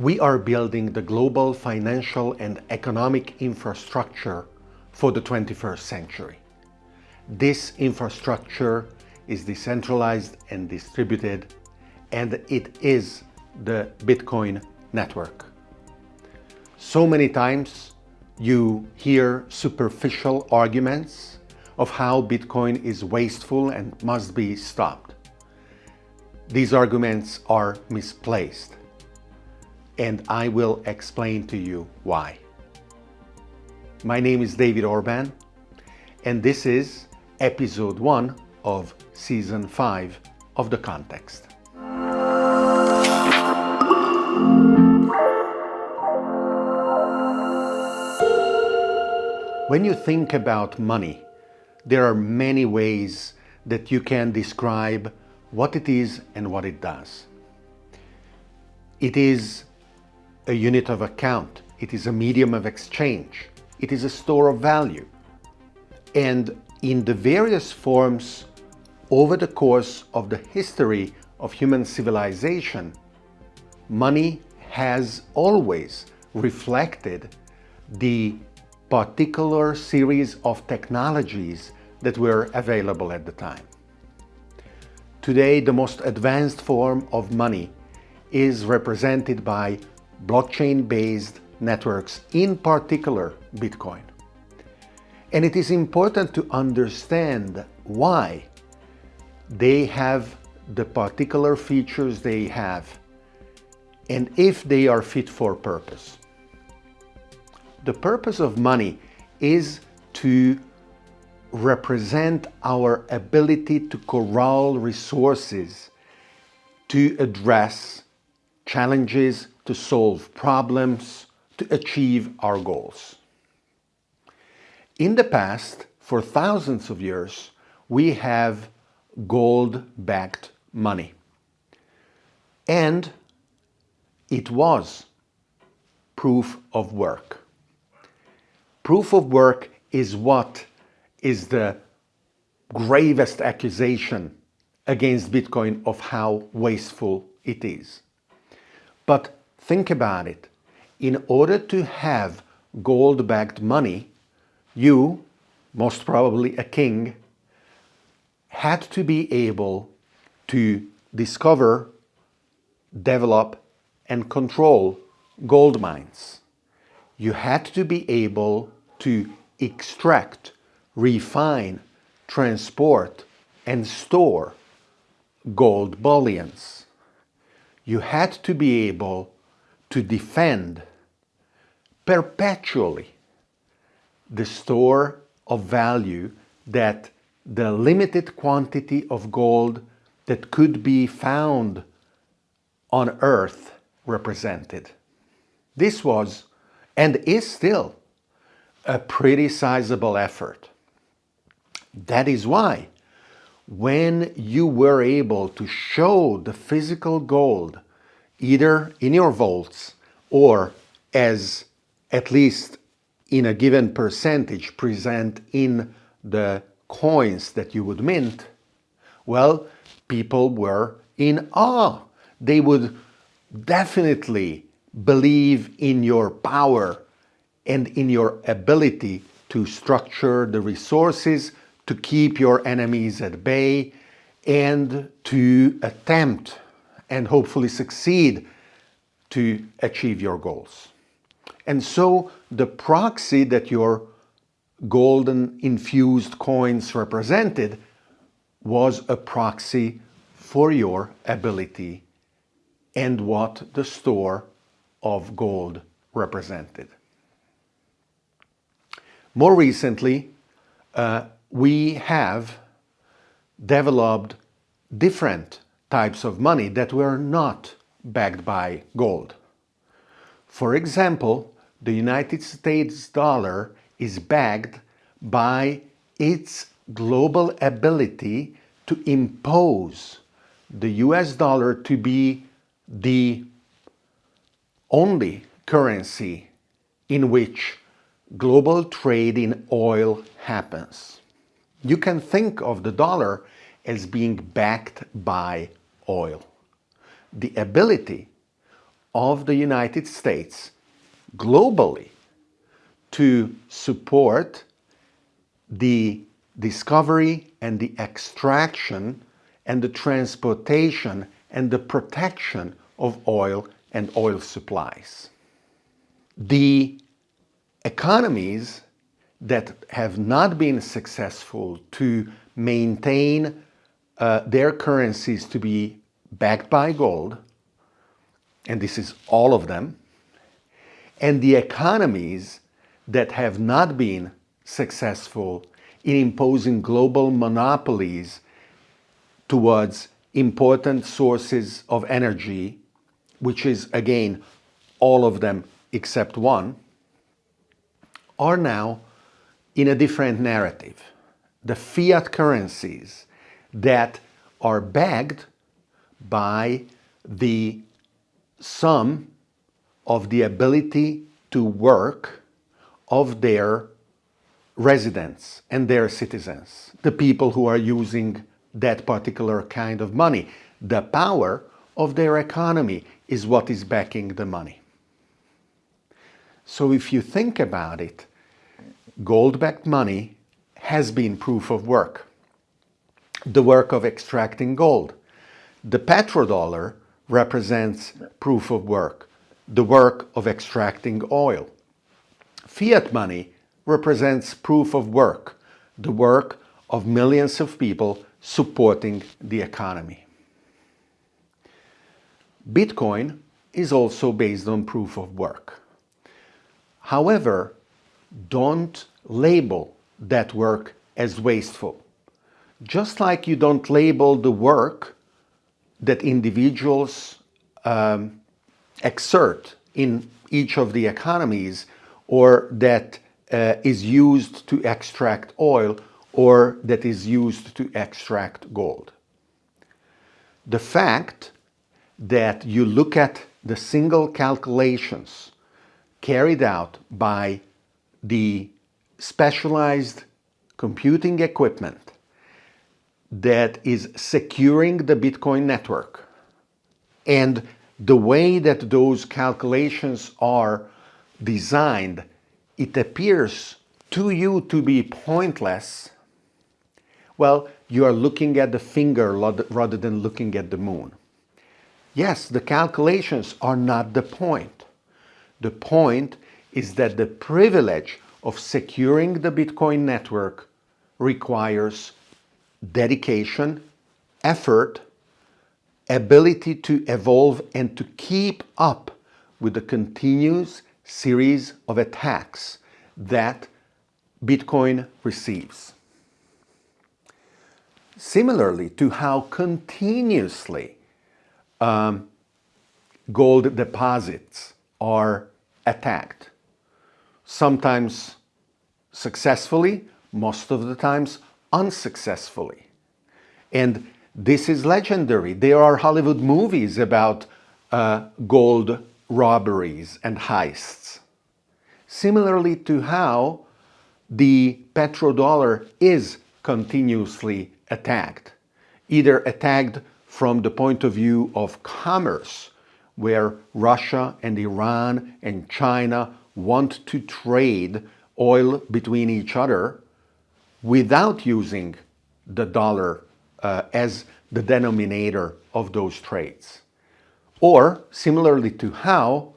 We are building the global financial and economic infrastructure for the 21st century. This infrastructure is decentralized and distributed and it is the Bitcoin network. So many times you hear superficial arguments of how Bitcoin is wasteful and must be stopped. These arguments are misplaced and I will explain to you why. My name is David Orban and this is episode 1 of season 5 of The Context. When you think about money, there are many ways that you can describe what it is and what it does. It is a unit of account. It is a medium of exchange. It is a store of value. And in the various forms over the course of the history of human civilization, money has always reflected the particular series of technologies that were available at the time. Today, the most advanced form of money is represented by blockchain-based networks, in particular Bitcoin. And it is important to understand why they have the particular features they have and if they are fit for purpose. The purpose of money is to represent our ability to corral resources to address challenges, to solve problems, to achieve our goals. In the past, for thousands of years, we have gold-backed money. And it was proof of work. Proof of work is what is the gravest accusation against Bitcoin of how wasteful it is. But think about it. In order to have gold-backed money, you, most probably a king, had to be able to discover, develop and control gold mines. You had to be able to extract, refine, transport and store gold bullions. You had to be able to defend perpetually the store of value that the limited quantity of gold that could be found on earth represented. This was and is still a pretty sizable effort. That is why when you were able to show the physical gold either in your vaults or as at least in a given percentage present in the coins that you would mint, well, people were in awe. They would definitely believe in your power and in your ability to structure the resources to keep your enemies at bay and to attempt and hopefully succeed to achieve your goals. And so the proxy that your golden infused coins represented was a proxy for your ability and what the store of gold represented. More recently, uh, we have developed different types of money that were not backed by gold. For example, the United States dollar is backed by its global ability to impose the US dollar to be the only currency in which global trade in oil happens. You can think of the dollar as being backed by oil. The ability of the United States globally to support the discovery and the extraction and the transportation and the protection of oil and oil supplies. The economies that have not been successful to maintain uh, their currencies to be backed by gold, and this is all of them, and the economies that have not been successful in imposing global monopolies towards important sources of energy, which is again all of them except one, are now in a different narrative. The fiat currencies that are backed by the sum of the ability to work of their residents and their citizens, the people who are using that particular kind of money. The power of their economy is what is backing the money. So if you think about it, gold-backed money has been proof of work. The work of extracting gold. The petrodollar represents proof of work, the work of extracting oil. Fiat money represents proof of work, the work of millions of people supporting the economy. Bitcoin is also based on proof of work. However, don't label that work as wasteful. Just like you don't label the work that individuals um, exert in each of the economies or that uh, is used to extract oil or that is used to extract gold. The fact that you look at the single calculations carried out by the specialized computing equipment that is securing the Bitcoin network and the way that those calculations are designed, it appears to you to be pointless, well, you are looking at the finger rather than looking at the moon. Yes, the calculations are not the point. The point is that the privilege of securing the Bitcoin network requires dedication, effort, ability to evolve and to keep up with the continuous series of attacks that Bitcoin receives. Similarly to how continuously um, gold deposits are attacked. Sometimes successfully, most of the times unsuccessfully. And this is legendary. There are Hollywood movies about uh, gold robberies and heists. Similarly to how the petrodollar is continuously attacked, either attacked from the point of view of commerce, where Russia and Iran and China want to trade oil between each other without using the dollar uh, as the denominator of those trades. Or similarly to how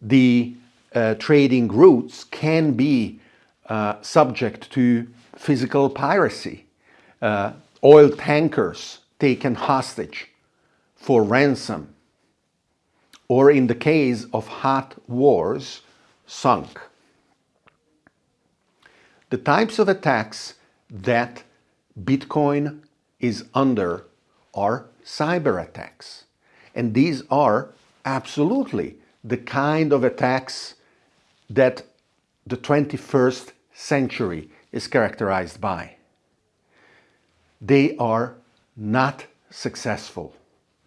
the uh, trading routes can be uh, subject to physical piracy, uh, oil tankers taken hostage for ransom, or in the case of hot wars, sunk. The types of attacks that Bitcoin is under are cyber attacks. And these are absolutely the kind of attacks that the 21st century is characterized by. They are not successful.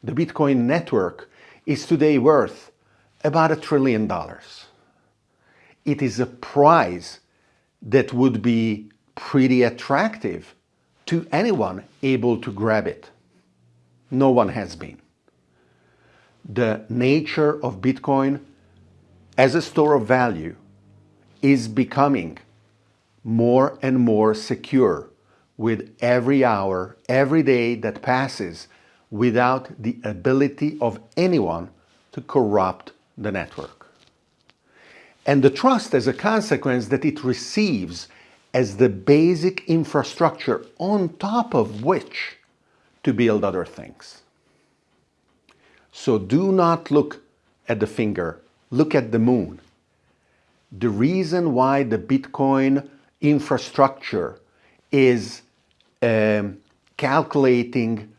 The Bitcoin network is today worth about a trillion dollars. It is a prize that would be pretty attractive to anyone able to grab it. No one has been. the nature of Bitcoin as a store of value is becoming more and more secure with every hour, every day that passes without the ability of anyone to corrupt the network. And the trust as a consequence that it receives as the basic infrastructure on top of which to build other things. So do not look at the finger, look at the moon. The reason why the Bitcoin infrastructure is um, calculating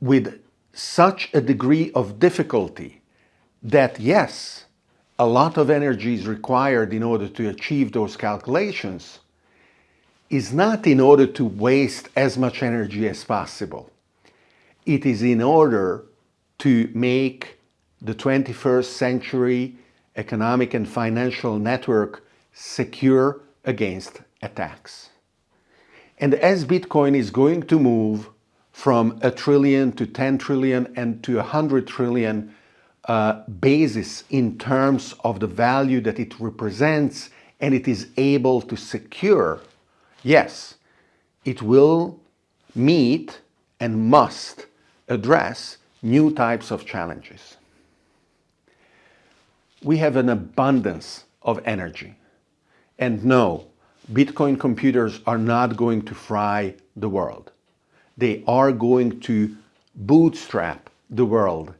with such a degree of difficulty that yes, a lot of energy is required in order to achieve those calculations, is not in order to waste as much energy as possible. It is in order to make the 21st century economic and financial network secure against attacks. And as Bitcoin is going to move from a trillion to 10 trillion and to 100 trillion uh, basis in terms of the value that it represents and it is able to secure, yes, it will meet and must address new types of challenges. We have an abundance of energy. And no, Bitcoin computers are not going to fry the world. They are going to bootstrap the world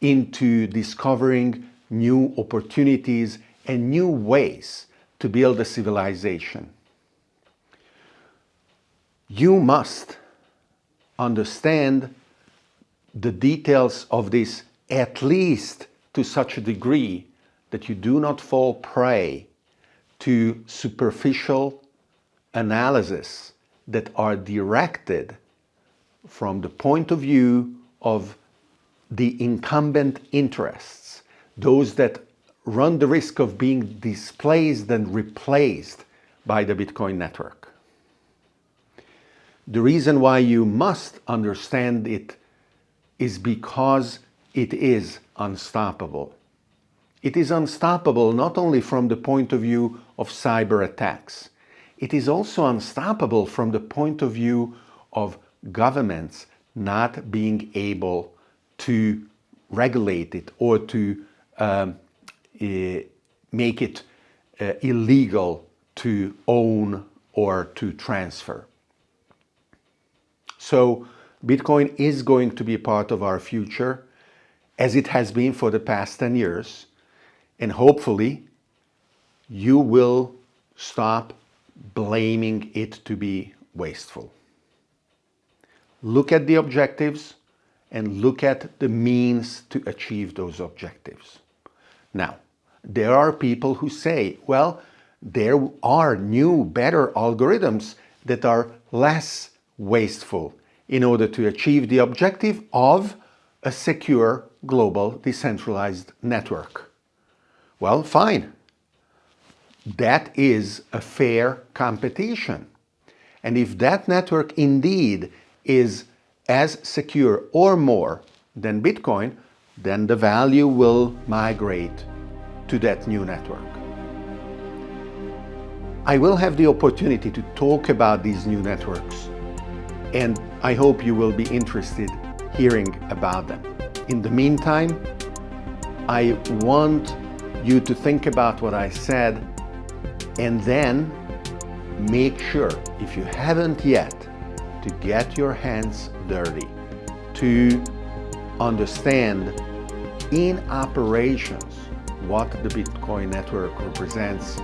into discovering new opportunities and new ways to build a civilization. You must understand the details of this at least to such a degree that you do not fall prey to superficial analysis that are directed from the point of view of the incumbent interests, those that run the risk of being displaced and replaced by the Bitcoin network. The reason why you must understand it is because it is unstoppable. It is unstoppable not only from the point of view of cyber attacks, it is also unstoppable from the point of view of governments not being able to regulate it or to um, uh, make it uh, illegal to own or to transfer. So Bitcoin is going to be part of our future as it has been for the past 10 years and hopefully you will stop blaming it to be wasteful. Look at the objectives and look at the means to achieve those objectives. Now, there are people who say, well, there are new, better algorithms that are less wasteful in order to achieve the objective of a secure global decentralized network. Well, fine. That is a fair competition. And if that network indeed is as secure or more than Bitcoin, then the value will migrate to that new network. I will have the opportunity to talk about these new networks and I hope you will be interested hearing about them. In the meantime, I want you to think about what I said and then make sure, if you haven't yet, to get your hands dirty, to understand in operations what the Bitcoin network represents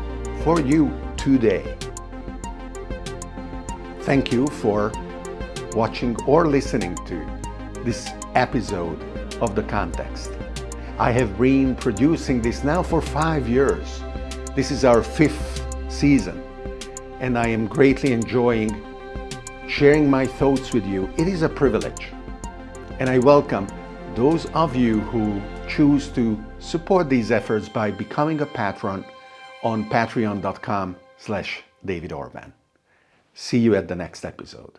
for you today. Thank you for watching or listening to this episode of The Context. I have been producing this now for five years. This is our fifth season, and I am greatly enjoying sharing my thoughts with you. It is a privilege, and I welcome those of you who choose to support these efforts by becoming a patron on patreon.com slash David Orban. See you at the next episode.